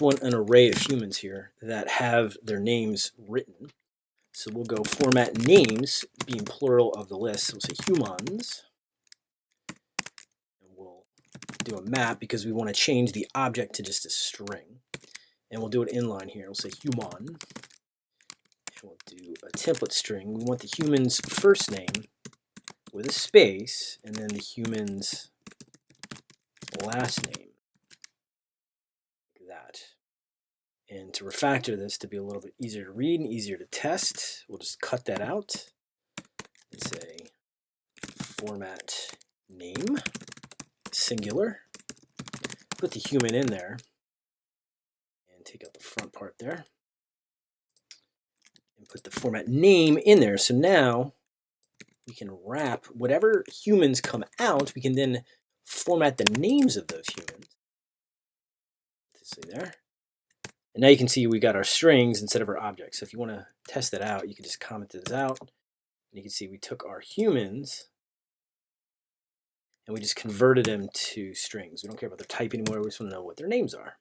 want an array of humans here that have their names written. So we'll go format names, being plural of the list. So we'll say humans. And we'll do a map because we want to change the object to just a string. And we'll do it inline here. We'll say human. And we'll do a template string. We want the human's first name with a space, and then the human's last name. Like that. And to refactor this to be a little bit easier to read and easier to test, we'll just cut that out and say format name, singular, put the human in there, and take out the front part there, and put the format name in there. So now we can wrap whatever humans come out, we can then format the names of those humans. See there. And now you can see we got our strings instead of our objects. So if you want to test that out, you can just comment this out. And you can see we took our humans and we just converted them to strings. We don't care about their type anymore. We just want to know what their names are.